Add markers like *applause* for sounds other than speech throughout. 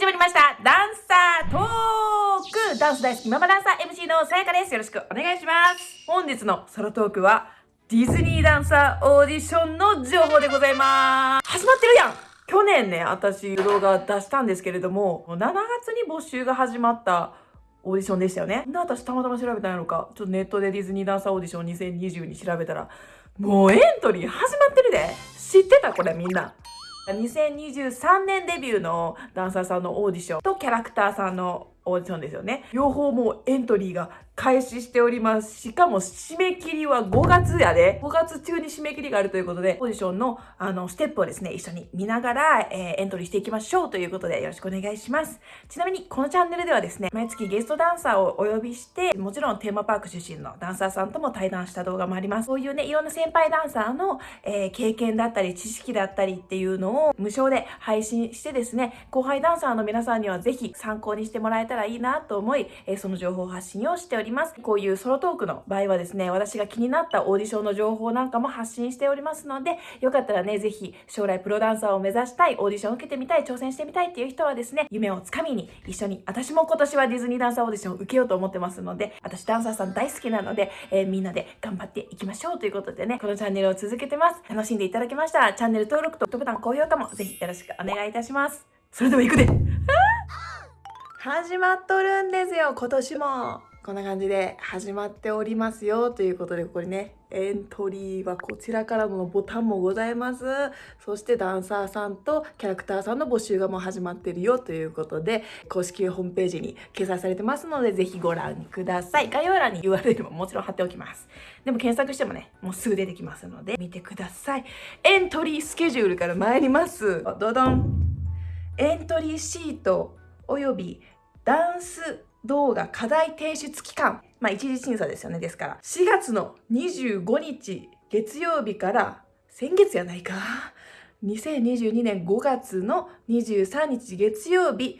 始まりました。ダンサートーク。ダンス大好きママダンサー MC のさやかです。よろしくお願いします。本日のソロトークはディズニーダンサーオーディションの情報でございます。始まってるやん。去年ね、私動画出したんですけれども、7月に募集が始まったオーディションでしたよね。で、私たまたま調べたのか、ちょっとネットでディズニーダンサーオーディション2020に調べたら、もうエントリー始まってるで。知ってた？これみんな。2023年デビューのダンサーさんのオーディションとキャラクターさんのオーディションですよね。両方もうエントリーが開始しております。しかも締め切りは5月やで。5月中に締め切りがあるということで、オーディションのあのステップをですね、一緒に見ながら、えー、エントリーしていきましょうということでよろしくお願いします。ちなみにこのチャンネルではですね、毎月ゲストダンサーをお呼びして、もちろんテーマパーク出身のダンサーさんとも対談した動画もあります。そういうね、いろんな先輩ダンサーの、えー、経験だったり知識だったりっていうのを無償で配信してですね、後輩ダンサーの皆さんにはぜひ参考にしてもらえたらいいなと思い、えー、その情報発信をしております。りますこういうソロトークの場合はですね、私が気になったオーディションの情報なんかも発信しておりますので、よかったらね、ぜひ将来プロダンサーを目指したい、オーディションを受けてみたい、挑戦してみたいっていう人はですね、夢をつかみに一緒に、私も今年はディズニーダンサーオーディションを受けようと思ってますので、私ダンサーさん大好きなので、えー、みんなで頑張っていきましょうということでね、このチャンネルを続けてます。楽しんでいただけましたら、チャンネル登録とグッドボタン、高評価もぜひよろしくお願いいたします。それでは行くで *laughs* 始まっとるんですよ、今年も。こんな感じで始まっておりますよということでここにねエントリーはこちらからのボタンもございます。そしてダンサーさんとキャラクターさんの募集がもう始まってるよということで公式ホームページに掲載されてますのでぜひご覧ください。概要欄に URL ももちろん貼っておきます。でも検索してもねもうすぐ出てきますので見てください。エントリースケジュールから参ります。どどん。エントリーシートおよびダンス動画課題提出期間。まあ、一次審査ですよね。ですから、4月の25日月曜日から先月やないか。2022年5月の23日月曜日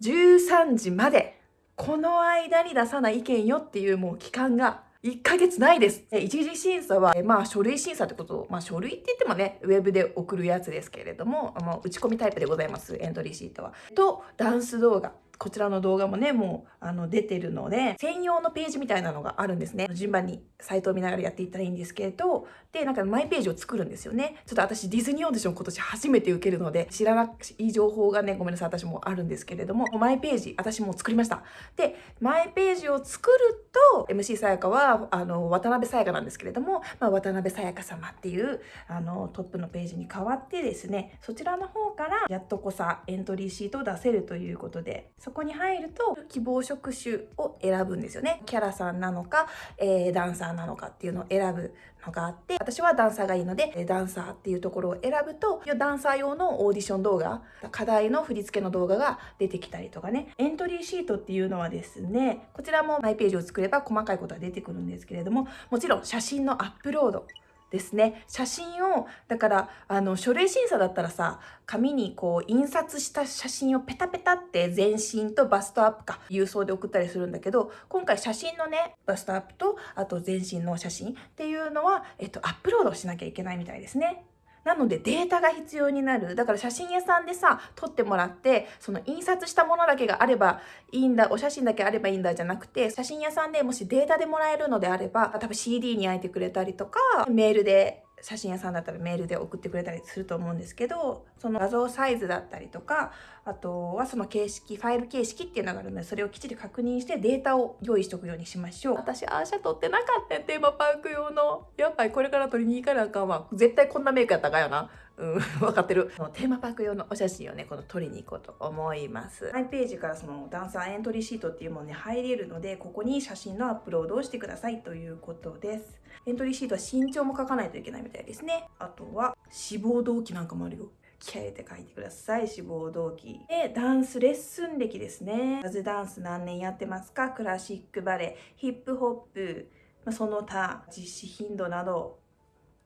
13時まで、この間に出さない意見よっていうもう期間が1ヶ月ないです。一次審査は、まあ書類審査ってことまあ書類って言ってもね、ウェブで送るやつですけれども、打ち込みタイプでございます、エントリーシートは。と、ダンス動画。こちらの動画もね、もう、あの、出てるので、専用のページみたいなのがあるんですね。順番にサイトを見ながらやっていったらいいんですけど、で、なんかマイページを作るんですよね。ちょっと私ディズニーオーディション今年初めて受けるので、知らない情報がね、ごめんなさい、私もあるんですけれども、マイページ、私も作りました。で、マイページを作ると、MC さやかは、あの、渡辺さやかなんですけれども、まあ、渡辺さやか様っていう、あの、トップのページに変わってですね、そちらの方から、やっとこさ、エントリーシートを出せるということで、そこに入ると、希望職種を選ぶんですよね。キャラさんなのか、えー、ダンサーなのかっていうのを選ぶのがあって、私はダンサーがいいので、ダンサーっていうところを選ぶと、ダンサー用のオーディション動画、課題の振り付けの動画が出てきたりとかね、エントリーシートっていうのはですね、こちらもマイページを作れば細かいことが出てくるんですけれども、もちろん写真のアップロード、ですね。写真を、だから、あの、書類審査だったらさ、紙にこう、印刷した写真をペタペタって全身とバストアップか、郵送で送ったりするんだけど、今回写真のね、バストアップと、あと全身の写真っていうのは、えっと、アップロードしなきゃいけないみたいですね。なのでデータが必要になる。だから写真屋さんでさ、撮ってもらって、その印刷したものだけがあればいいんだ、お写真だけあればいいんだじゃなくて、写真屋さんでもしデータでもらえるのであれば、多分 CD に焼いてくれたりとか、メールで写真屋さんだったらメールで送ってくれたりすると思うんですけど、その画像サイズだったりとか、あとはその形式、ファイル形式っていうのがあるので、それをきっちり確認してデータを用意しておくようにしましょう。私、アーシャ撮ってなかったテーマパーク用の。やっぱりこれから撮りに行かなあかんわ。絶対こんなメイクやったかよな。うん、*laughs* 分かってる。テーマパーク用のお写真をね、この撮りに行こうと思います。マイページからそのダンサーエントリーシートっていうものに入れるので、ここに写真のアップロードをしてくださいということです。エントリーシートは身長も書かないといけないみたいですね。あとは志望動機なんかもあるよ。気合入れて書いてください。志望動機。で、ダンスレッスン歴ですね。ジャズダンス何年やってますか？クラシックバレエ、ヒップホップ、その他、実施頻度など。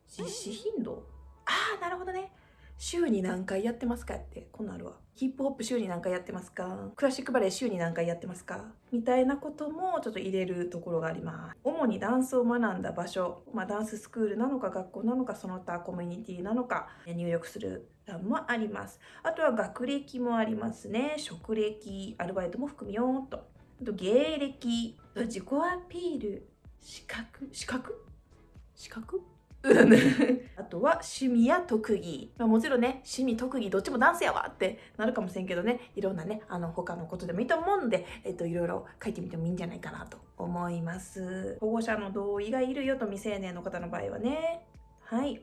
実施頻度？あ、なるほどね。週に何回やってますかって。こんなんあるわ。ヒップホップ週に何回やってますか。クラシックバレエ週に何回やってますか。みたいなこともちょっと入れるところがあります。主にダンスを学んだ場所、まあ、ダンススクールなのか学校なのかその他コミュニティなのか入力する欄もあります。あとは学歴もありますね。職歴アルバイトも含みようと。あと芸歴。自己アピール。資格？資格？資格？*laughs* あとは趣味や特技、まあ、もちろんね趣味特技どっちもダンスやわってなるかもしれんけどね。いろんなねあの他のことでもいいと思うんで、えっと、いろいろ書いてみてもいいんじゃないかなと思います。保護者の同意がいるよと未成年の方の場合はね。はい。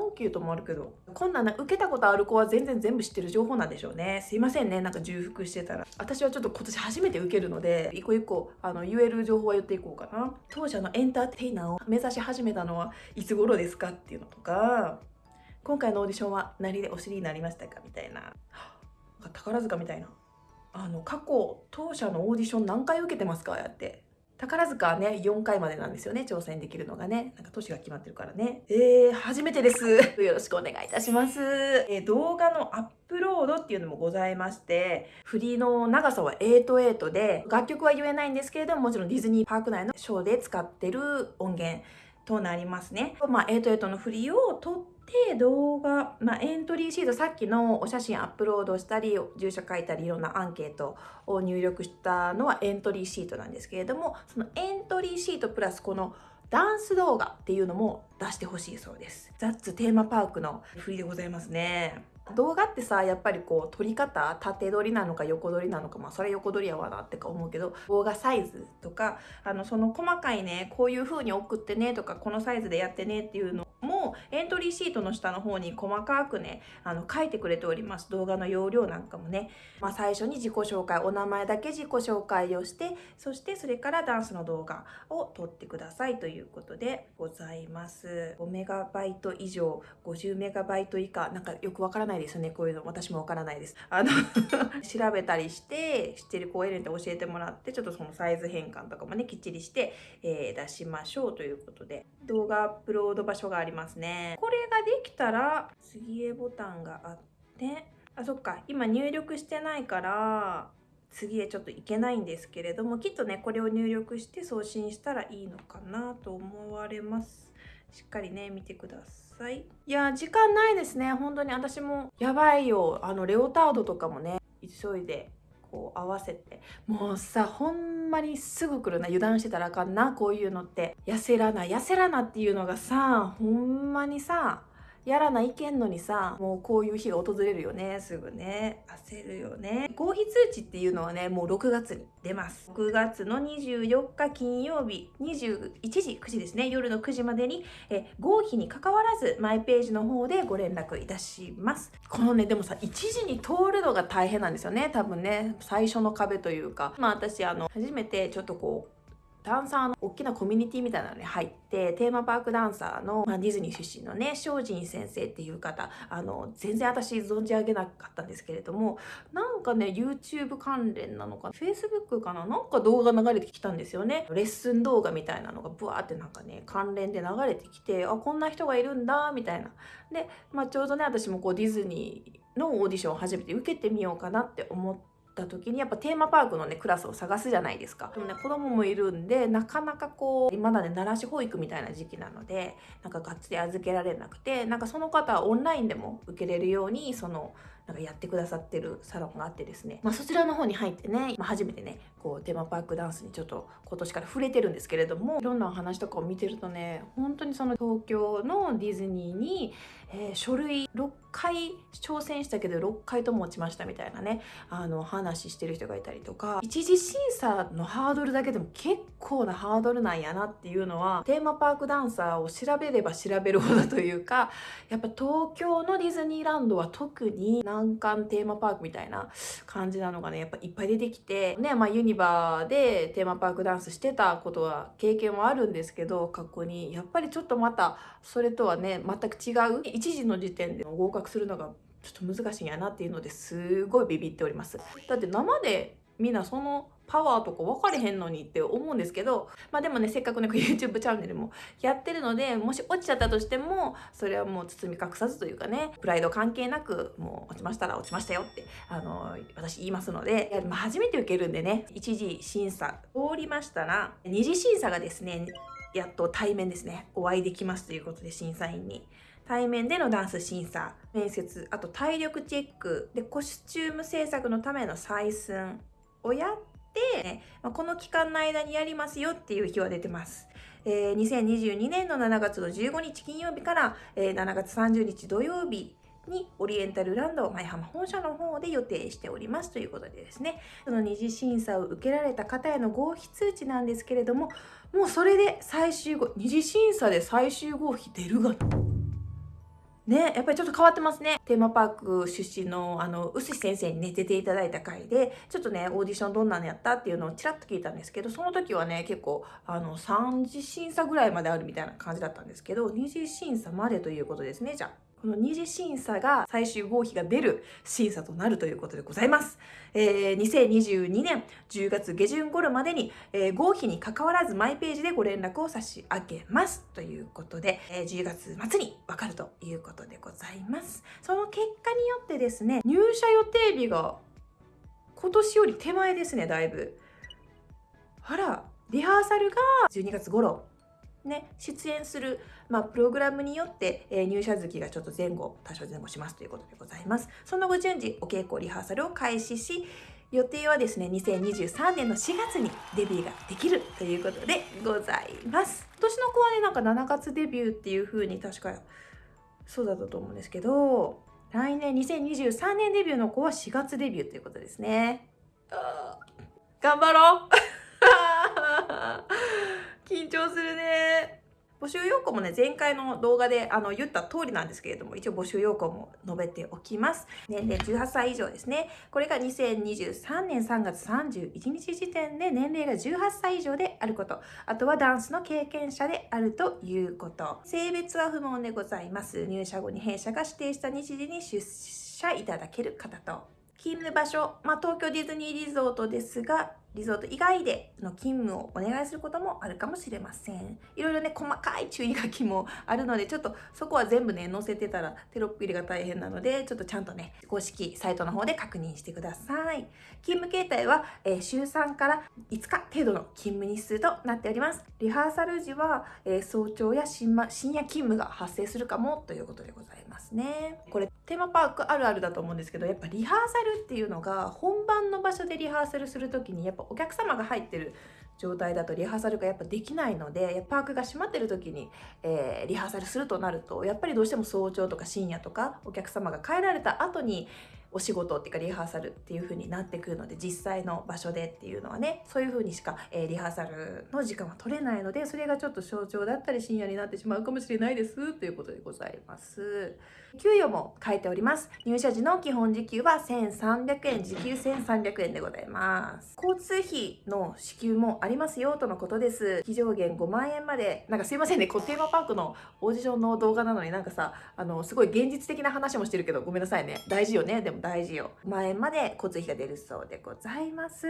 本気ともあるけどこんなん受けたことある子は全然全部知ってる情報なんでしょうね。すいませんね。なんか重複してたら。私はちょっと今年初めて受けるので一個一個あの言える情報は言っていこうかな。当社のエンターテイナーを目指し始めたのはいつ頃ですかっていうのとか今回のオーディションは何でお知りになりましたかみたいな。宝塚みたいな。あの過去当社のオーディション何回受けてますか？やって。宝塚はね、4回までなんですよね、挑戦できるのがね。なんか年が決まってるからね。えー、初めてです。*laughs* よろしくお願いいたします。えー、動画のアップロードっていうのもございまして、振りの長さは8-8で、楽曲は言えないんですけれども、もちろんディズニーパーク内のショーで使ってる音源となりますね。まあ、8-8の振りを撮って動画、まあ、エントリーシートさっきのお写真アップロードしたり住所書いたりいろんなアンケートを入力したのはエントリーシートなんですけれどもそのエントリーシートプラスこのダンス動画っていうのも出してほしいそうです。ザッツテーマパークの振りでございますね。動画ってさやっぱりこう撮り方縦撮りなのか横撮りなのかまあそれ横撮りやわなってか思うけど動画サイズとかあのその細かいねこういう風に送ってねとかこのサイズでやってねっていうのもエントリーシートの下の方に細かくねあの書いてくれております動画の容量なんかもね、まあ、最初に自己紹介お名前だけ自己紹介をしてそしてそれからダンスの動画を撮ってくださいということでございます。5メガバイト以上50メガバイト以下。なんかよくわからないですよねこういうの。私もわからないです。あの *laughs* 調べたりして知ってる子を選んで教えてもらってちょっとそのサイズ変換とかもねきっちりして、えー、出しましょうということで。動画アップロード場所がありますね。これができたら次へボタンがあってあそっか。今入力してないから次へちょっといけないんですけれどもきっとねこれを入力して送信したらいいのかなと思われます。しっかりね見てください。いや時間ないですね。本当に私もやばいよ。あのレオタードとかもね急いでこう合わせてもうさほんまにすぐ来るな油断してたらあかんなこういうのって。痩せらな痩せらなっていうのがさほんまにさやらないけんのにさもうこういう日が訪れるよね。すぐね。焦るよね。合否通知っていうのはねもう6月に出ます。6月の24日金曜日21時9時ですね。夜の9時までにえ合否にかかわらずマイページの方でご連絡いたします。このねでもさ1時に通るのが大変なんですよね。多分ね最初の壁というか。まあ私あの初めてちょっとこうダンサーの大きなコミュニティみたいなのに入ってテーマパークダンサーの、まあ、ディズニー出身のね精進先生っていう方あの全然私存じ上げなかったんですけれどもなんかね YouTube 関連なのか Facebook かななんか動画流れてきたんですよね。レッスン動画みたいなのがブワーってなんかね関連で流れてきてあこんな人がいるんだみたいな。で、まあ、ちょうどね私もこうディズニーのオーディションを初めて受けてみようかなって思ってた時にやっぱテーマパークのねクラスを探すじゃないですか。でもね子供もいるんでなかなかこうまだね慣らし保育みたいな時期なのでなんかがっつり預けられなくてなんかその方はオンラインでも受けれるようにそのなんかやってくださってるサロンがあってですね、まあ、そちらの方に入ってね、まあ、初めてねこうテーマパークダンスにちょっと今年から触れてるんですけれどもいろんなお話とかを見てるとね本当にその東京のディズニーに、えー、書類6回挑戦したけど6回とも落ちましたみたいなねあの話してる人がいたりとか一次審査のハードルだけでも結構なハードルなんやなっていうのはテーマパークダンサーを調べれば調べるほどというかやっぱ東京のディズニーランドは特に難関テーマパークみたいな感じなのがねやっぱいっぱい出てきてねまあユニバーでテーマパークダンスしてたことは経験はあるんですけど過去にやっぱりちょっとまたそれとはね全く違う1時の時点で合格するのがちょっと難しいんやなっていうのですごいビビっております。だって生でみんなそのパワーとか分かれへんのにって思うんですけど、まあでもね、せっかくね、YouTube チャンネルもやってるので、もし落ちちゃったとしても、それはもう包み隠さずというかね、プライド関係なく、もう落ちましたら落ちましたよって、あの、私言いますので、まあ、初めて受けるんでね、一次審査通りましたら、二次審査がですね、やっと対面ですね、お会いできますということで、審査員に。対面でのダンス審査、面接、あと体力チェック、で、コスチューム制作のための採寸をやっ、ま、この期間の間にやりますよっていう日は出てます。えー、2022年の7月の15日金曜日から、えー、7月30日土曜日にオリエンタルランド舞浜本社の方で予定しております。ということでですね、その二次審査を受けられた方への合否通知なんですけれども、もうそれで最終号、二次審査で最終合否出るが。ね、やっぱりちょっと変わってますね。テーマパーク出身の、あの、うすし先生にね、出ていただいた回で、ちょっとね、オーディションどんなのやったっていうのをちらっと聞いたんですけど、その時はね、結構、あの、3次審査ぐらいまであるみたいな感じだったんですけど、2次審査までということですね、じゃあ。この二次審査が最終合否が出る審査となるということでございます。えー、2022年10月下旬頃までに、えー、合否に関わらずマイページでご連絡を差し上げますということで、えー、10月末にわかるということでございます。その結果によってですね、入社予定日が今年より手前ですね、だいぶ。あら、リハーサルが12月頃ね、出演する、まあ、プログラムによって、えー、入社月がちょっと前後、多少前後しますということでございます。その後順次、お稽古リハーサルを開始し、予定はですね、2023年の4月にデビューができるということでございます。今年の子はね、なんか7月デビューっていう風に確かそうだったと思うんですけど、来年2023年デビューの子は4月デビューということですね。頑張ろう *laughs* 緊張するね。募集要項もね、前回の動画であの言った通りなんですけれども、一応募集要項も述べておきます。年齢18歳以上ですね。これが2023年3月31日時点で年齢が18歳以上であること。あとはダンスの経験者であるということ。性別は不問でございます。入社後に弊社が指定した日時に出社いただける方と。勤務場所、まあ、東京ディズニーリゾートですが、リゾート以外での勤務をお願いすることもあるかもしれません。いろいろね、細かい注意書きもあるので、ちょっとそこは全部ね、載せてたらテロップ入れが大変なので、ちょっとちゃんとね、公式サイトの方で確認してください。勤務形態は、えー、週3から5日程度の勤務日数となっております。リハーサル時は、えー、早朝や深夜勤務が発生するかもということでございますね。これ、テーマパークあるあるだと思うんですけど、やっぱリハーサルっていうのが本番の場所でリハーサルするときにやっぱぱお客様が入ってる状態だとリハーサルがやっぱできないのでパークが閉まってる時に、えー、リハーサルするとなるとやっぱりどうしても早朝とか深夜とかお客様が帰られた後にお仕事っていうかリハーサルっていう風になってくるので実際の場所でっていうのはねそういう風にしか、えー、リハーサルの時間は取れないのでそれがちょっと早朝だったり深夜になってしまうかもしれないですということでございます。給与も書いております。入社時の基本時給は1300円、時給1300円でございます。交通費の支給もありますよとのことです。非上限5万円まで、なんかすいませんね、こテーマパークのオーディションの動画なのになんかさ、あの、すごい現実的な話もしてるけど、ごめんなさいね。大事よね。でも大事よ。5万円まで交通費が出るそうでございます。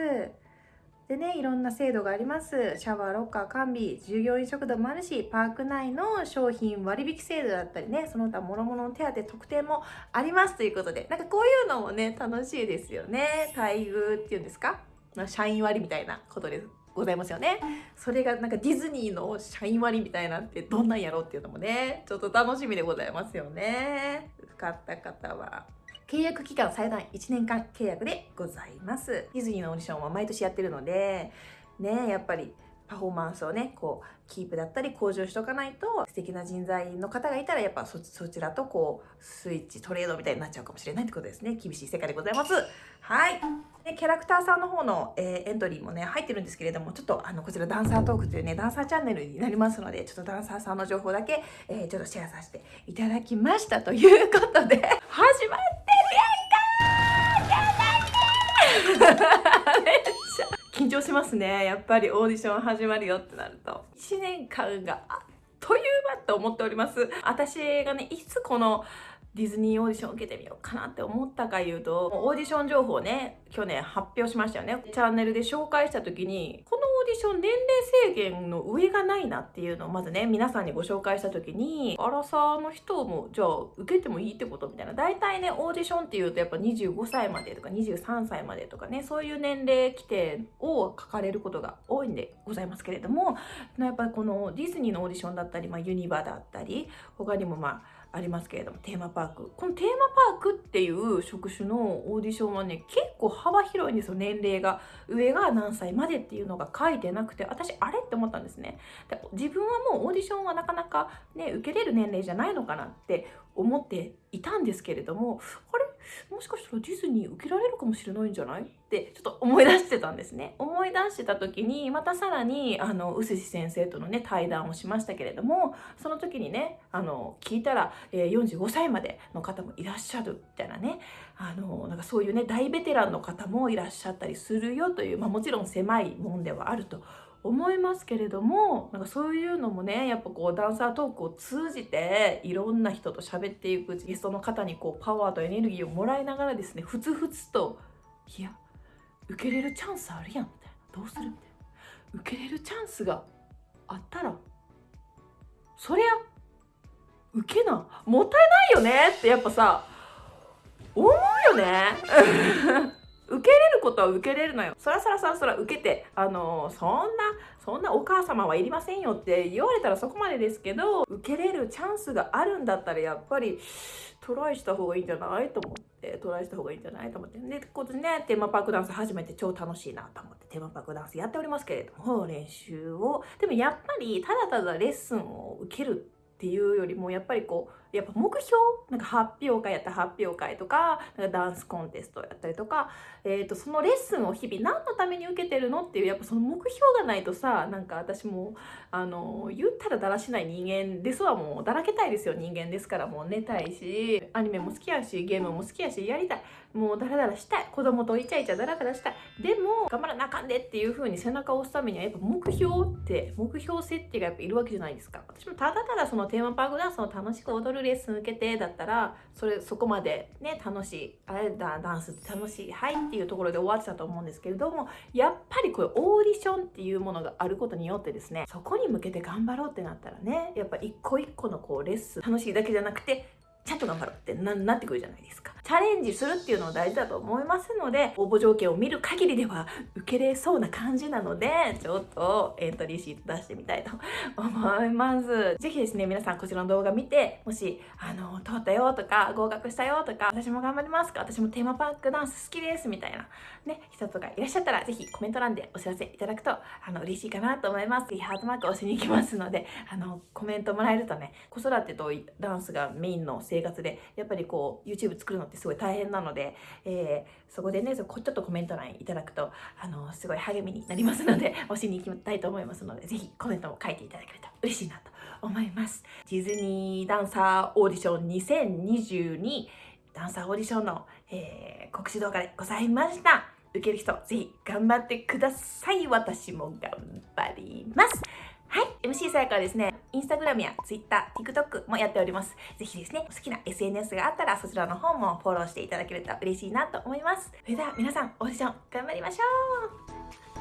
でね、いろんな制度があります。シャワー、ロッカー、完備、従業員食堂もあるし、パーク内の商品割引制度だったりね、その他諸々の手当特典もありますということで、なんかこういうのもね、楽しいですよね。待遇っていうんですか？社員割みたいなことです。ございますよね。それがなんかディズニーの社員割みたいなってどんなんやろうっていうのもね、ちょっと楽しみでございますよね。買った方は。契約期間最大1年間契約でございます。ディズニーのオーディションは毎年やってるので、ね、やっぱりパフォーマンスをね、こう、キープだったり向上しとかないと、素敵な人材の方がいたら、やっぱそちらとこう、スイッチトレードみたいになっちゃうかもしれないってことですね。厳しい世界でございます。はい。でキャラクターさんの方の、えー、エントリーもね、入ってるんですけれども、ちょっとあの、こちらダンサートークというね、ダンサーチャンネルになりますので、ちょっとダンサーさんの情報だけ、えー、ちょっとシェアさせていただきましたということで、*laughs* 始まって *laughs* 緊張しますね。やっぱりオーディション始まるよってなると。1年間があっという間って思っております。私がね、いつこのディズニーオーディション受けてみようかなって思ったか言うと、オーディション情報ね、去年発表しましたよね。チャンネルで紹介した時に、こオーディション年齢制限の上がないなっていうのをまずね、皆さんにご紹介した時に、アラサーの人も、じゃあ受けてもいいってことみたいな。大体ね、オーディションっていうとやっぱ25歳までとか23歳までとかね、そういう年齢規定を書かれることが多いんでございますけれども、やっぱりこのディズニーのオーディションだったり、まあ、ユニバだったり、他にもまあ、ありますけれどもテーマパーク。このテーマパークっていう職種のオーディションはね結構幅広いんですよ。年齢が上が何歳までっていうのが書いてなくて私あれって思ったんですね。で自分はもうオーディションはなかなかね受けれる年齢じゃないのかなって思っていたんですけれどもこれもしかしたらディズニー受けられるかもしれないんじゃない？ってちょっと思い出してたんですね。思い出してた時にまたさらにあの臼先生とのね対談をしましたけれどもその時にねあの聞いたら、えー、45歳までの方もいらっしゃるみたいなねあのなんかそういうね大ベテランの方もいらっしゃったりするよという、まあ、もちろん狭いもんではあると思いますけれどもなんかそういうのもねやっぱこうダンサートークを通じていろんな人と喋っていくゲストの方にこうパワーとエネルギーをもらいながらですねふつふつと「いや受けれるチャンスあるやん」みたいな「どうする?」みたいな受けれるチャンスがあったらそりゃ受けなもったいないよねってやっぱさ思うよね受けれることは受けれるのよ。そらそらそらそら受けて、あのー、そんな、そんなお母様はいりませんよって言われたらそこまでですけど、受けれるチャンスがあるんだったらやっぱりトライした方がいいんじゃないと思って、トライした方がいいんじゃないと思って。で、ここでね、テーマパークダンス始めて超楽しいなと思って、テーマパークダンスやっておりますけれども、練習を。でもやっぱり、ただただレッスンを受けるっていうよりも、やっぱりこう、やっぱ目標なんか発表会やった発表会とかなんかダンスコンテストやったりとか、えー、とそのレッスンを日々何のために受けてるのっていうやっぱその目標がないとさなんか私もあの言ったらだらしない人間ですわ。もうだらけたいですよ。人間ですからもう寝たいしアニメも好きやしゲームも好きやしやりたい。もうダラダラしたい。子供とイチャイチャダラダラしたいでも頑張らなあかんでっていう風に背中を押すためにはやっぱ目標って目標設定がやっぱいるわけじゃないですか私もただただそのテーマパークダンスを楽しく踊るレッスン受けてだったらそれそこまでね楽しいあれだダンスって楽しいはいっていうところで終わってたと思うんですけれどもやっぱりこれオーディションっていうものがあることによってですねそこに向けて頑張ろうってなったらねやっぱ一個一個のこうレッスン楽しいだけじゃなくてちゃんと頑張ろうってなってくるじゃないですか。チャレンジするっていうのは大事だと思いますので、応募条件を見る限りでは受けれそうな感じなので、ちょっとエントリーシート出してみたいと思います。ぜひですね、皆さんこちらの動画見て、もし、あの、通ったよとか、合格したよとか、私も頑張りますか、私もテーマパークダンス好きですみたいな、ね、人とかいらっしゃったら、ぜひコメント欄でお知らせいただくと、あの、嬉しいかなと思います。ハートマーク押しに行きますので、あの、コメントもらえるとね、子育てとダンスがメインの生活で、やっぱりこう YouTube 作るのってすごい大変なので、えー、そこでねちょっとコメント欄いただくとあのすごい励みになりますので *laughs* 押しに行きたいと思いますのでぜひコメントも書いていただけると嬉しいなと思います。ディズニーダンサーオーディション2022ダンサーオーディションの、えー、告知動画でございました。受ける人ぜひ頑張ってください。私も頑張りますはい MC さやかはですねインスタグラムや Twitter、TikTok もやっております。ぜひですね、好きな SNS があったらそちらの方もフォローしていただけると嬉しいなと思います。それでは皆さん、オーディション頑張りましょう